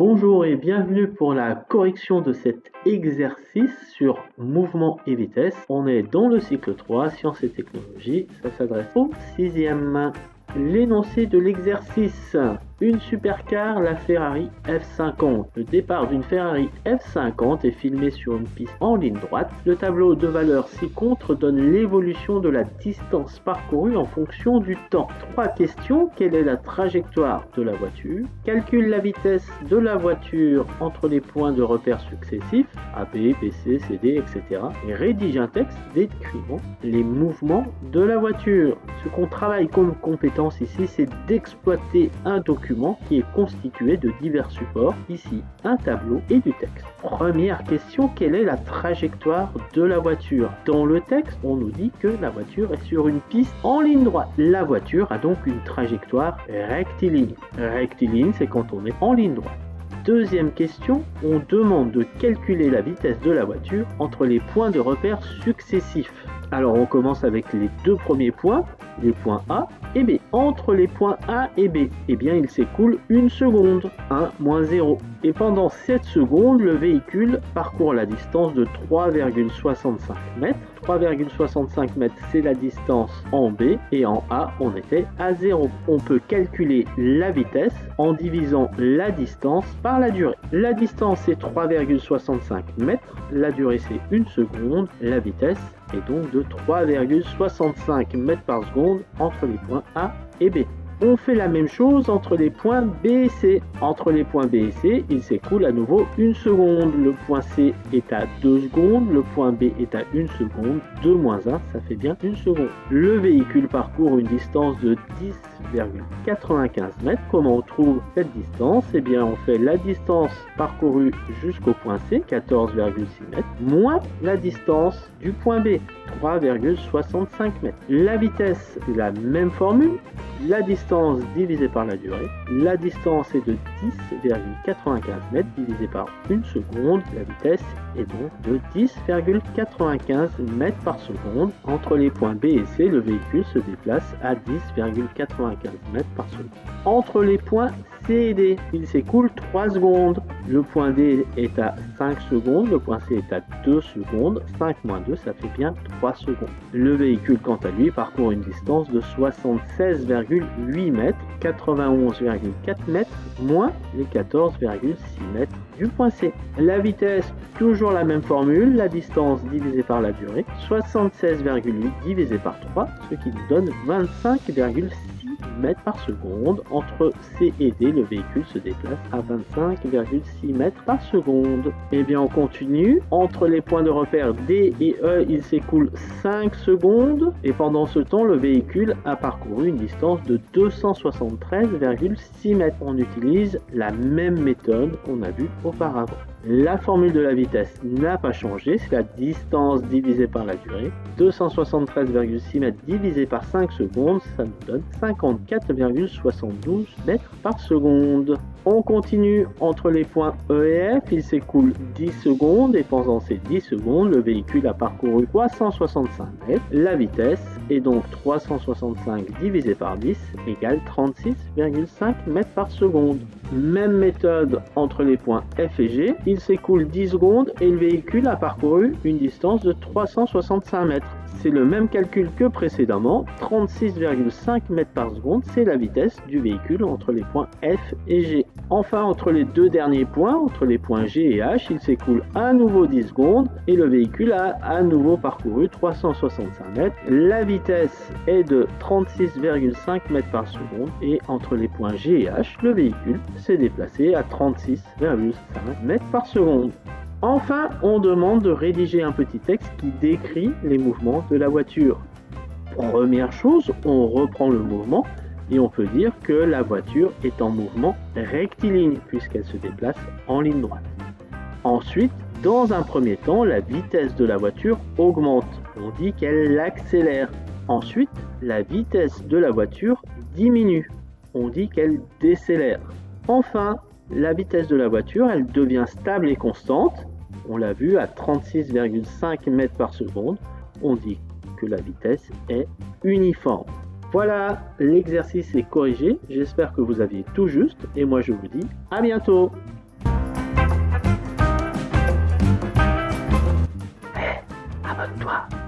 Bonjour et bienvenue pour la correction de cet exercice sur mouvement et vitesse. On est dans le cycle 3, sciences et technologies. Ça s'adresse au sixième. L'énoncé de l'exercice. Une supercar, la Ferrari F50. Le départ d'une Ferrari F50 est filmé sur une piste en ligne droite. Le tableau de valeurs ci-contre donne l'évolution de la distance parcourue en fonction du temps. Trois questions. Quelle est la trajectoire de la voiture? Calcule la vitesse de la voiture entre les points de repère successifs A, B, B, C, C, D, etc. Et rédige un texte décrivant les mouvements de la voiture. Ce qu'on travaille comme compétence ici, c'est d'exploiter un document qui est constitué de divers supports, ici un tableau et du texte. Première question, quelle est la trajectoire de la voiture? Dans le texte, on nous dit que la voiture est sur une piste en ligne droite. La voiture a donc une trajectoire rectiligne. Rectiligne, c'est quand on est en ligne droite. Deuxième question, on demande de calculer la vitesse de la voiture entre les points de repère successifs. Alors on commence avec les deux premiers points, les points A et B. Entre les points A et B, eh bien il s'écoule une seconde, 1 moins 0. Et pendant 7 secondes, le véhicule parcourt la distance de 3,65 mètres. 3,65 mètres, c'est la distance en B et en A, on était à 0. On peut calculer la vitesse en divisant la distance par la durée. La distance est 3,65 mètres, la durée c'est 1 seconde, la vitesse est donc de 3,65 mètres par seconde entre les points A et B. On fait la même chose entre les points B et C. Entre les points B et C, il s'écoule à nouveau une seconde. Le point C est à 2 secondes, le point B est à 1 seconde. 2 moins 1, ça fait bien 1 seconde. Le véhicule parcourt une distance de 10,95 mètres. Comment on trouve cette distance? Eh bien, on fait la distance parcourue jusqu'au point C, 14,6 mètres, moins la distance du point B, 3,65 mètres. La vitesse, la même formule, la distance divisée par la durée. La distance est de 10,95 mètres divisé par 1 seconde. La vitesse est donc de 10,95 mètres par seconde. Entre les points B et C, le véhicule se déplace à 10,95 mètres par seconde. Entre les points Il s'écoule 3 secondes. Le point D est à 5 secondes, le point C est à 2 secondes. 5 moins 2, ça fait bien 3 secondes. Le véhicule, quant à lui, parcourt une distance de 76,8 mètres, 91,4 mètres, moins les 14,6 mètres du point C. La vitesse, toujours la même formule, la distance divisée par la durée, 76,8 divisé par 3, ce qui nous donne 25,6 mètres par seconde. Entre C et D, le véhicule se déplace à 25,6 mètres par seconde. Et eh bien, on continue. Entre les points de repère D et E, il s'écoule 5 secondes. Et pendant ce temps, le véhicule a parcouru une distance de 273,6 mètres. On utilise la même méthode qu'on a vue auparavant. La formule de la vitesse n'a pas changé, c'est la distance divisée par la durée. 273,6 mètres divisé par 5 secondes, ça nous donne 54,72 mètres par seconde. On continue entre les points E et F, il s'écoule 10 secondes et pendant ces 10 secondes, le véhicule a parcouru 365 mètres. La vitesse est donc 365 divisé par 10 égale 36,5 mètres par seconde. Même méthode entre les points F et G, il s'écoule 10 secondes et le véhicule a parcouru une distance de 365 mètres. C'est le même calcul que précédemment, 36,5 mètres par seconde, c'est la vitesse du véhicule entre les points F et G. Enfin, entre les deux derniers points, entre les points G et H, il s'écoule à nouveau 10 secondes et le véhicule a à nouveau parcouru 365 mètres. La vitesse est de 36,5 mètres par seconde et entre les points G et H, le véhicule s'est déplacé à 36,5 mètres par seconde. Enfin, on demande de rédiger un petit texte qui décrit les mouvements de la voiture. Première chose, on reprend le mouvement et on peut dire que la voiture est en mouvement rectiligne puisqu'elle se déplace en ligne droite. Ensuite, dans un premier temps, la vitesse de la voiture augmente. On dit qu'elle accélère. Ensuite, la vitesse de la voiture diminue. On dit qu'elle décélère. Enfin, la vitesse de la voiture, elle devient stable et constante on l'a vu, à 36,5 mètres par seconde, on dit que la vitesse est uniforme. Voilà, l'exercice est corrigé. J'espère que vous aviez tout juste et moi je vous dis à bientôt. Hey, abonne-toi.